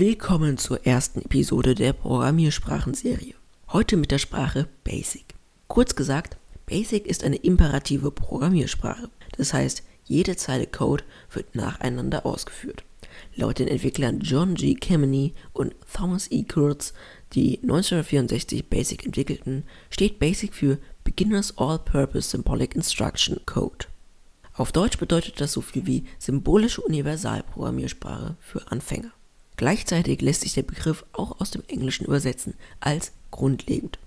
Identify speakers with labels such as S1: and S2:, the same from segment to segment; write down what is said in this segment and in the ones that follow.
S1: Willkommen zur ersten Episode der Programmiersprachenserie. Heute mit der Sprache Basic. Kurz gesagt, Basic ist eine imperative Programmiersprache. Das heißt, jede Zeile Code wird nacheinander ausgeführt. Laut den Entwicklern John G. Kemeny und Thomas E. Kurtz, die 1964 Basic entwickelten, steht Basic für Beginners All-Purpose Symbolic Instruction Code. Auf Deutsch bedeutet das so viel wie symbolische Universalprogrammiersprache für Anfänger. Gleichzeitig lässt sich der Begriff auch aus dem Englischen übersetzen als grundlegend.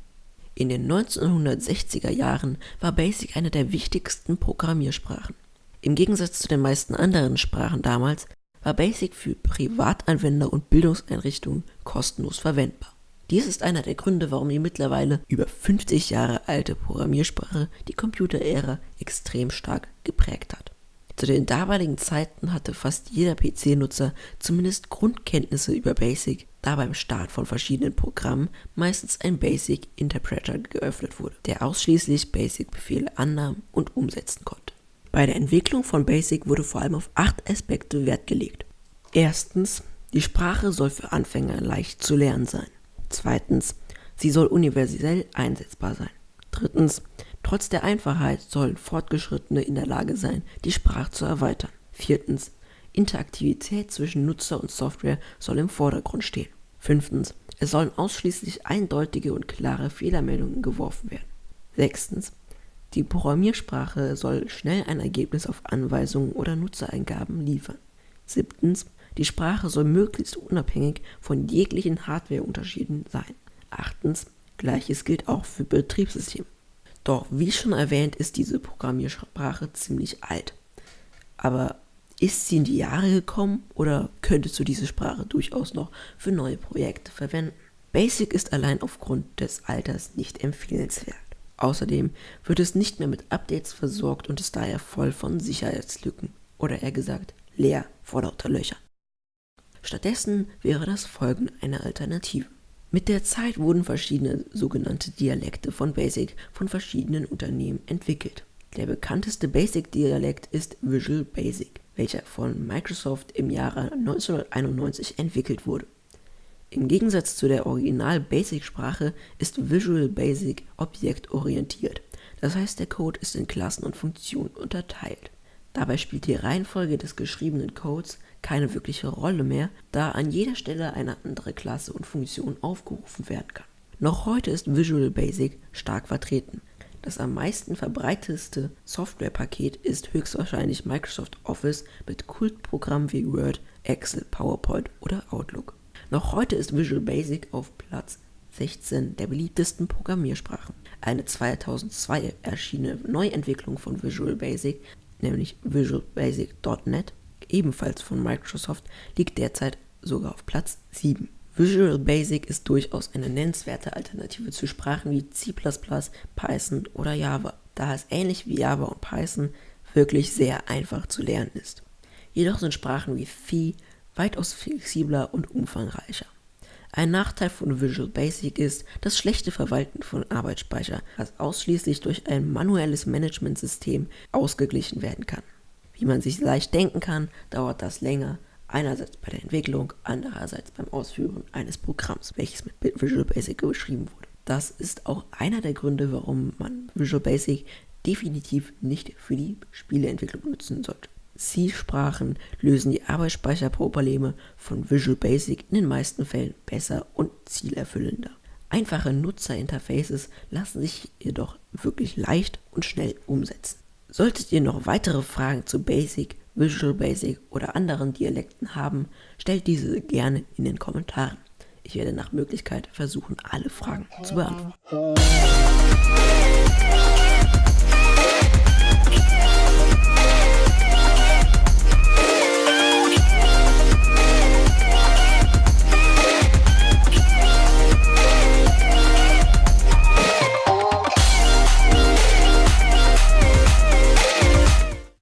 S1: In den 1960er Jahren war BASIC eine der wichtigsten Programmiersprachen. Im Gegensatz zu den meisten anderen Sprachen damals war BASIC für Privatanwender und Bildungseinrichtungen kostenlos verwendbar. Dies ist einer der Gründe, warum die mittlerweile über 50 Jahre alte Programmiersprache die Computerära extrem stark geprägt hat. Zu den damaligen Zeiten hatte fast jeder PC-Nutzer zumindest Grundkenntnisse über BASIC, da beim Start von verschiedenen Programmen meistens ein BASIC Interpreter geöffnet wurde, der ausschließlich BASIC-Befehle annahm und umsetzen konnte. Bei der Entwicklung von BASIC wurde vor allem auf acht Aspekte Wert gelegt. Erstens, die Sprache soll für Anfänger leicht zu lernen sein. Zweitens, sie soll universell einsetzbar sein. Drittens, Trotz der Einfachheit sollen Fortgeschrittene in der Lage sein, die Sprache zu erweitern. Viertens. Interaktivität zwischen Nutzer und Software soll im Vordergrund stehen. Fünftens. Es sollen ausschließlich eindeutige und klare Fehlermeldungen geworfen werden. Sechstens. Die Programmiersprache soll schnell ein Ergebnis auf Anweisungen oder Nutzereingaben liefern. Siebtens. Die Sprache soll möglichst unabhängig von jeglichen Hardwareunterschieden sein. Achtens. Gleiches gilt auch für Betriebssysteme. Doch wie schon erwähnt, ist diese Programmiersprache ziemlich alt. Aber ist sie in die Jahre gekommen oder könntest du diese Sprache durchaus noch für neue Projekte verwenden? Basic ist allein aufgrund des Alters nicht empfehlenswert. Außerdem wird es nicht mehr mit Updates versorgt und ist daher voll von Sicherheitslücken oder eher gesagt leer vor lauter Löchern. Stattdessen wäre das Folgen eine Alternative. Mit der Zeit wurden verschiedene sogenannte Dialekte von BASIC von verschiedenen Unternehmen entwickelt. Der bekannteste BASIC-Dialekt ist Visual Basic, welcher von Microsoft im Jahre 1991 entwickelt wurde. Im Gegensatz zu der Original-Basic-Sprache ist Visual Basic objektorientiert, das heißt der Code ist in Klassen und Funktionen unterteilt. Dabei spielt die Reihenfolge des geschriebenen Codes keine wirkliche Rolle mehr, da an jeder Stelle eine andere Klasse und Funktion aufgerufen werden kann. Noch heute ist Visual Basic stark vertreten. Das am meisten verbreitetste Softwarepaket ist höchstwahrscheinlich Microsoft Office mit Kultprogrammen wie Word, Excel, PowerPoint oder Outlook. Noch heute ist Visual Basic auf Platz 16 der beliebtesten Programmiersprachen. Eine 2002 erschienene Neuentwicklung von Visual Basic, nämlich Visual Basic.net, ebenfalls von Microsoft, liegt derzeit sogar auf Platz 7. Visual Basic ist durchaus eine nennenswerte Alternative zu Sprachen wie C++, Python oder Java, da es ähnlich wie Java und Python wirklich sehr einfach zu lernen ist. Jedoch sind Sprachen wie Phi weitaus flexibler und umfangreicher. Ein Nachteil von Visual Basic ist das schlechte Verwalten von Arbeitsspeicher, das ausschließlich durch ein manuelles Managementsystem ausgeglichen werden kann. Wie man sich leicht denken kann, dauert das länger, einerseits bei der Entwicklung, andererseits beim Ausführen eines Programms, welches mit Visual Basic geschrieben wurde. Das ist auch einer der Gründe, warum man Visual Basic definitiv nicht für die Spieleentwicklung nutzen sollte. C-Sprachen lösen die Arbeitsspeicherprobleme von Visual Basic in den meisten Fällen besser und zielerfüllender. Einfache Nutzerinterfaces lassen sich jedoch wirklich leicht und schnell umsetzen. Solltet ihr noch weitere Fragen zu Basic, Visual Basic oder anderen Dialekten haben, stellt diese gerne in den Kommentaren. Ich werde nach Möglichkeit versuchen, alle Fragen zu beantworten.